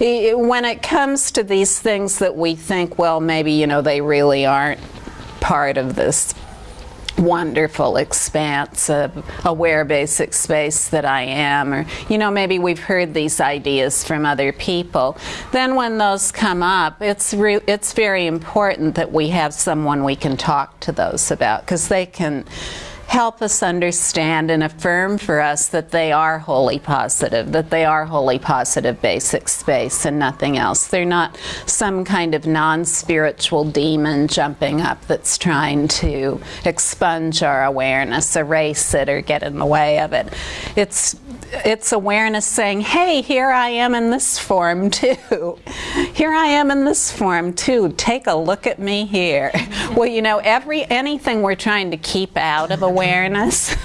when it comes to these things that we think, well, maybe, you know, they really aren't part of this wonderful expanse of aware basic space that I am or you know maybe we've heard these ideas from other people then when those come up it's it's very important that we have someone we can talk to those about because they can help us understand and affirm for us that they are wholly positive, that they are wholly positive basic space and nothing else. They're not some kind of non-spiritual demon jumping up that's trying to expunge our awareness, erase it, or get in the way of it. It's it's awareness saying, hey, here I am in this form too. Here I am in this form too. Take a look at me here. well, you know, every anything we're trying to keep out of awareness,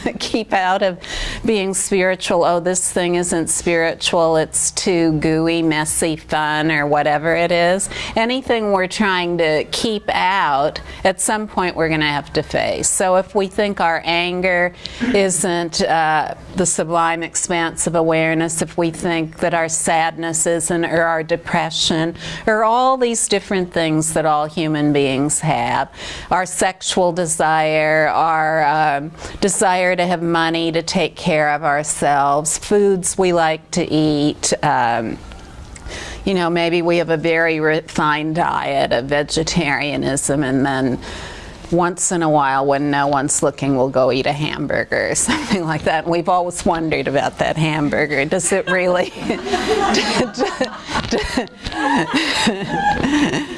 keep out of being spiritual, oh, this thing isn't spiritual, it's too gooey, messy, fun, or whatever it is. Anything we're trying to keep out, at some point we're going to have to face. So if we think our anger isn't uh, the sublime expanse of awareness if we think that our sadness isn't or our depression or all these different things that all human beings have. Our sexual desire, our um, desire to have money to take care of ourselves, foods we like to eat, um, you know, maybe we have a very refined diet of vegetarianism and then once in a while when no one's looking we'll go eat a hamburger or something like that. And we've always wondered about that hamburger. Does it really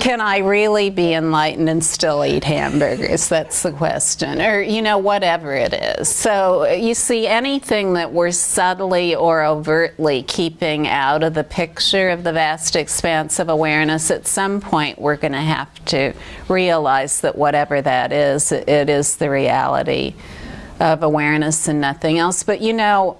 can I really be enlightened and still eat hamburgers? That's the question. Or you know whatever it is. So you see anything that we're subtly or overtly keeping out of the picture of the vast expanse of awareness at some point we're going to have to realize that whatever that is, it is the reality of awareness and nothing else. But you know,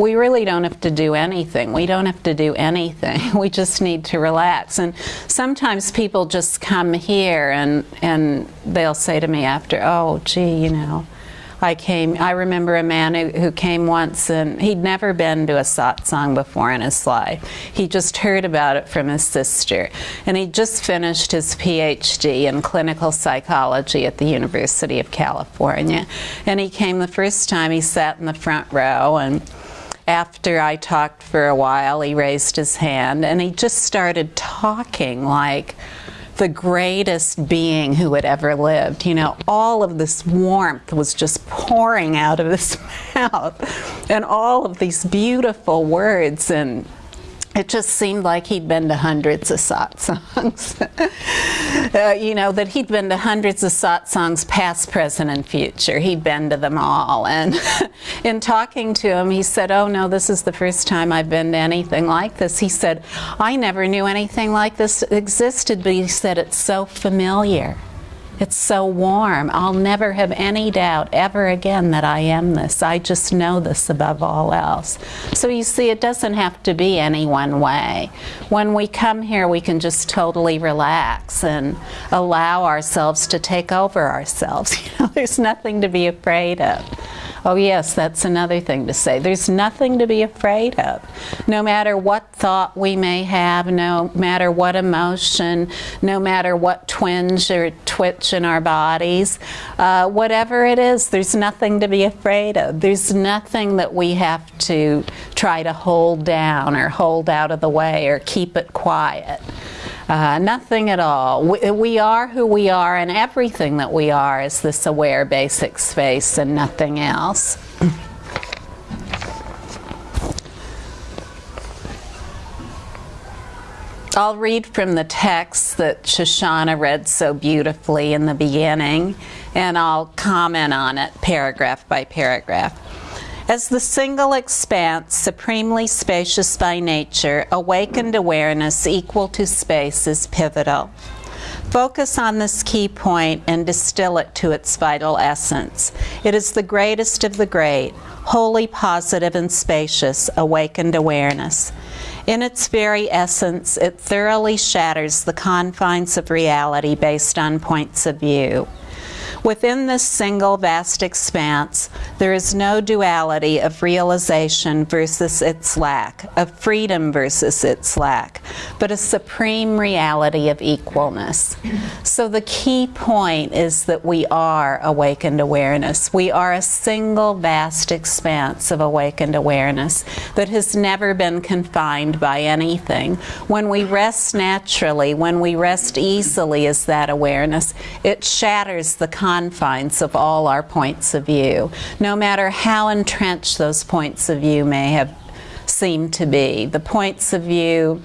we really don't have to do anything. We don't have to do anything. We just need to relax. And sometimes people just come here and, and they'll say to me after, oh, gee, you know, I came, I remember a man who, who, came once and he'd never been to a satsang before in his life. He just heard about it from his sister. And he just finished his PhD in clinical psychology at the University of California. And he came the first time, he sat in the front row and after I talked for a while, he raised his hand and he just started talking like, the greatest being who had ever lived. You know, all of this warmth was just pouring out of his mouth, and all of these beautiful words and it just seemed like he'd been to hundreds of satsangs. uh, you know, that he'd been to hundreds of satsangs, past, present, and future. He'd been to them all. And in talking to him, he said, oh no, this is the first time I've been to anything like this. He said, I never knew anything like this existed, but he said, it's so familiar. It's so warm. I'll never have any doubt ever again that I am this. I just know this above all else. So you see, it doesn't have to be any one way. When we come here, we can just totally relax and allow ourselves to take over ourselves. You know, there's nothing to be afraid of. Oh yes, that's another thing to say. There's nothing to be afraid of. No matter what thought we may have, no matter what emotion, no matter what twinge or twitch in our bodies, uh, whatever it is, there's nothing to be afraid of. There's nothing that we have to try to hold down or hold out of the way or keep it quiet. Uh, nothing at all. We, we, are who we are, and everything that we are is this aware basic space and nothing else. I'll read from the text that Shoshana read so beautifully in the beginning, and I'll comment on it paragraph by paragraph. As the single expanse, supremely spacious by nature, awakened awareness equal to space is pivotal. Focus on this key point and distill it to its vital essence. It is the greatest of the great, wholly positive and spacious, awakened awareness. In its very essence, it thoroughly shatters the confines of reality based on points of view. Within this single vast expanse, there is no duality of realization versus its lack, of freedom versus its lack, but a supreme reality of equalness. So the key point is that we are awakened awareness. We are a single vast expanse of awakened awareness that has never been confined by anything. When we rest naturally, when we rest easily as that awareness, it shatters the confines of all our points of view, no matter how entrenched those points of view may have seemed to be. The points of view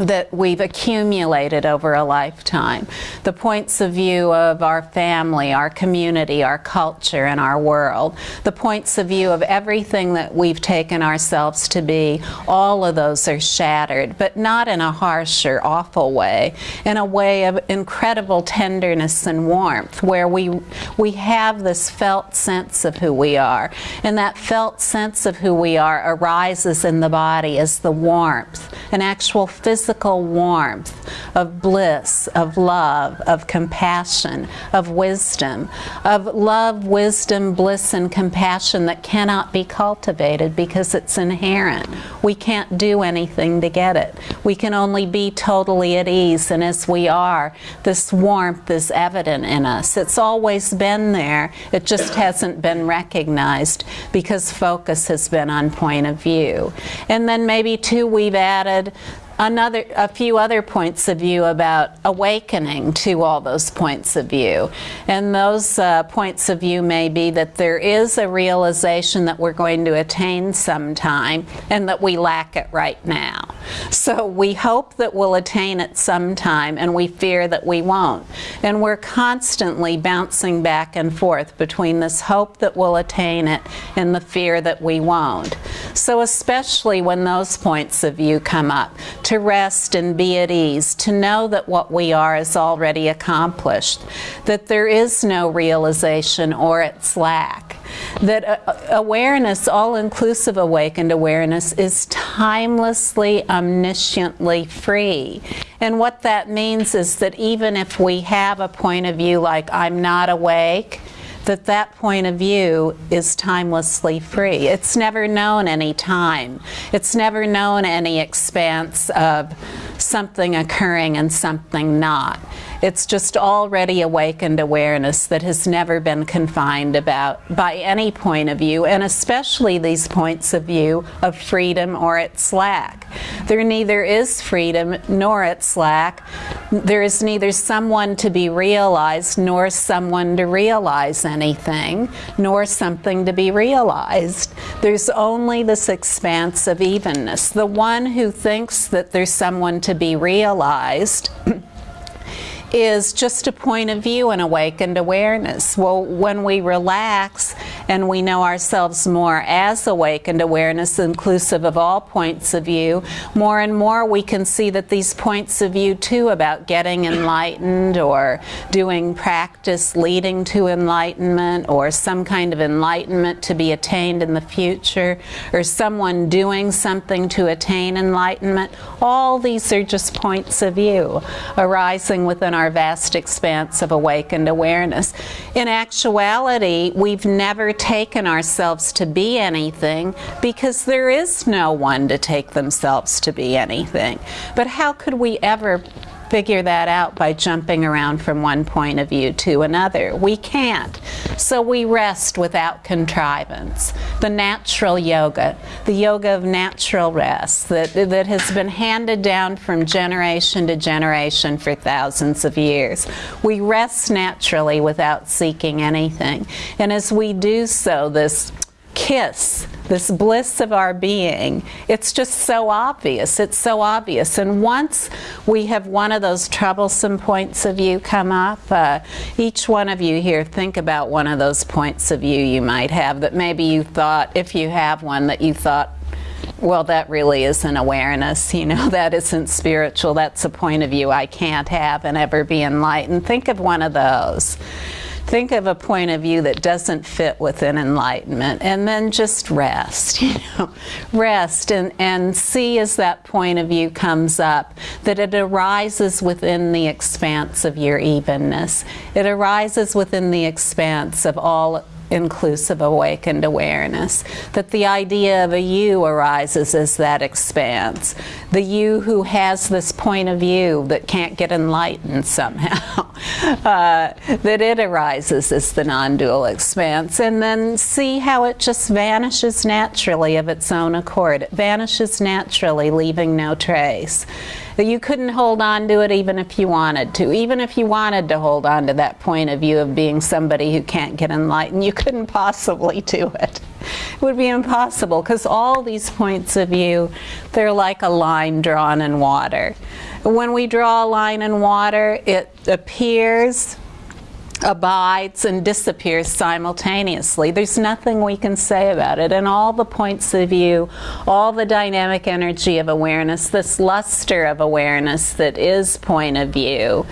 that we've accumulated over a lifetime, the points of view of our family, our community, our culture, and our world, the points of view of everything that we've taken ourselves to be, all of those are shattered, but not in a harsh or awful way, in a way of incredible tenderness and warmth, where we, we have this felt sense of who we are. And that felt sense of who we are arises in the body as the warmth, an actual physical physical warmth of bliss, of love, of compassion, of wisdom, of love, wisdom, bliss, and compassion that cannot be cultivated because it's inherent. We can't do anything to get it. We can only be totally at ease, and as we are, this warmth is evident in us. It's always been there, it just hasn't been recognized because focus has been on point of view. And then maybe, too, we've added another, a few other points of view about awakening to all those points of view. And those uh, points of view may be that there is a realization that we're going to attain sometime and that we lack it right now. So we hope that we'll attain it sometime and we fear that we won't. And we're constantly bouncing back and forth between this hope that we'll attain it and the fear that we won't. So especially when those points of view come up, to rest and be at ease, to know that what we are is already accomplished, that there is no realization or its lack, that uh, awareness, all inclusive awakened awareness, is timelessly, omnisciently free. And what that means is that even if we have a point of view like, I'm not awake, that that point of view is timelessly free. It's never known any time. It's never known any expanse of something occurring and something not. It's just already awakened awareness that has never been confined about by any point of view, and especially these points of view of freedom or its lack. There neither is freedom nor its lack. There is neither someone to be realized nor someone to realize anything, nor something to be realized. There's only this expanse of evenness. The one who thinks that there's someone to be realized is just a point of view and awakened awareness. Well, when we relax and we know ourselves more as awakened awareness, inclusive of all points of view, more and more we can see that these points of view, too, about getting enlightened or doing practice leading to enlightenment or some kind of enlightenment to be attained in the future or someone doing something to attain enlightenment, all these are just points of view arising within our our vast expanse of awakened awareness. In actuality, we've never taken ourselves to be anything because there is no one to take themselves to be anything. But how could we ever figure that out by jumping around from one point of view to another. We can't. So we rest without contrivance. The natural yoga, the yoga of natural rest that, that has been handed down from generation to generation for thousands of years. We rest naturally without seeking anything. And as we do so, this kiss, this bliss of our being, it's just so obvious. It's so obvious. And once we have one of those troublesome points of view come up, uh, each one of you here think about one of those points of view you might have that maybe you thought, if you have one, that you thought, well, that really isn't awareness, you know, that isn't spiritual, that's a point of view I can't have and ever be enlightened. Think of one of those think of a point of view that doesn't fit within enlightenment and then just rest, you know, rest and, and see as that point of view comes up that it arises within the expanse of your evenness. It arises within the expanse of all inclusive awakened awareness. That the idea of a you arises as that expanse. The you who has this point of view that can't get enlightened somehow. Uh, that it arises as the non dual expanse. And then see how it just vanishes naturally of its own accord. It vanishes naturally, leaving no trace that you couldn't hold on to it even if you wanted to. Even if you wanted to hold on to that point of view of being somebody who can't get enlightened, you couldn't possibly do it. It would be impossible because all these points of view, they're like a line drawn in water. When we draw a line in water, it appears abides and disappears simultaneously. There's nothing we can say about it. And all the points of view, all the dynamic energy of awareness, this luster of awareness that is point of view,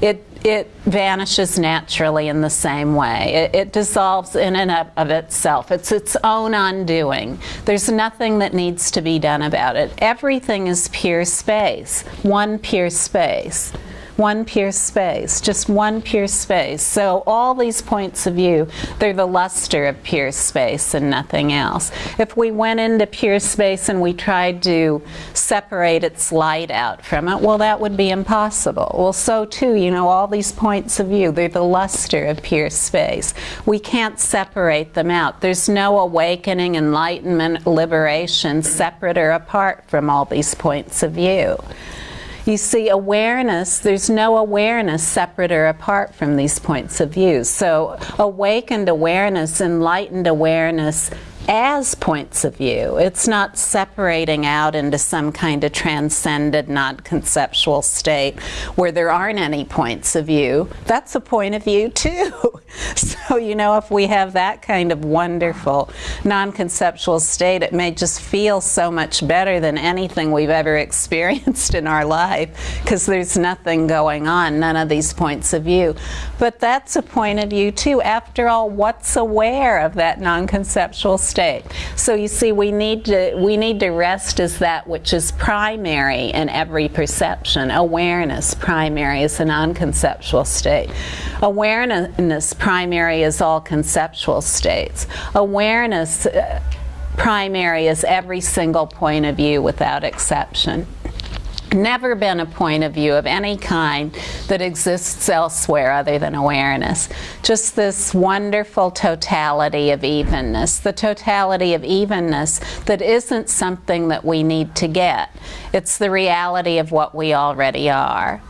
it it vanishes naturally in the same way. It, it, dissolves in and of itself. It's its own undoing. There's nothing that needs to be done about it. Everything is pure space, one pure space one pure space, just one pure space. So all these points of view, they're the luster of pure space and nothing else. If we went into pure space and we tried to separate its light out from it, well, that would be impossible. Well, so too, you know, all these points of view, they're the luster of pure space. We can't separate them out. There's no awakening, enlightenment, liberation separate or apart from all these points of view. You see, awareness, there's no awareness separate or apart from these points of view. So, awakened awareness, enlightened awareness, as points of view. It's not separating out into some kind of transcended, non conceptual state where there aren't any points of view. That's a point of view, too. so, you know, if we have that kind of wonderful non conceptual state, it may just feel so much better than anything we've ever experienced in our life because there's nothing going on, none of these points of view. But that's a point of view, too. After all, what's aware of that non conceptual state? state. So you see, we need to we need to rest as that which is primary in every perception. Awareness primary is a non-conceptual state. Awareness primary is all conceptual states. Awareness uh, primary is every single point of view without exception never been a point of view of any kind that exists elsewhere other than awareness. Just this wonderful totality of evenness, the totality of evenness that isn't something that we need to get. It's the reality of what we already are.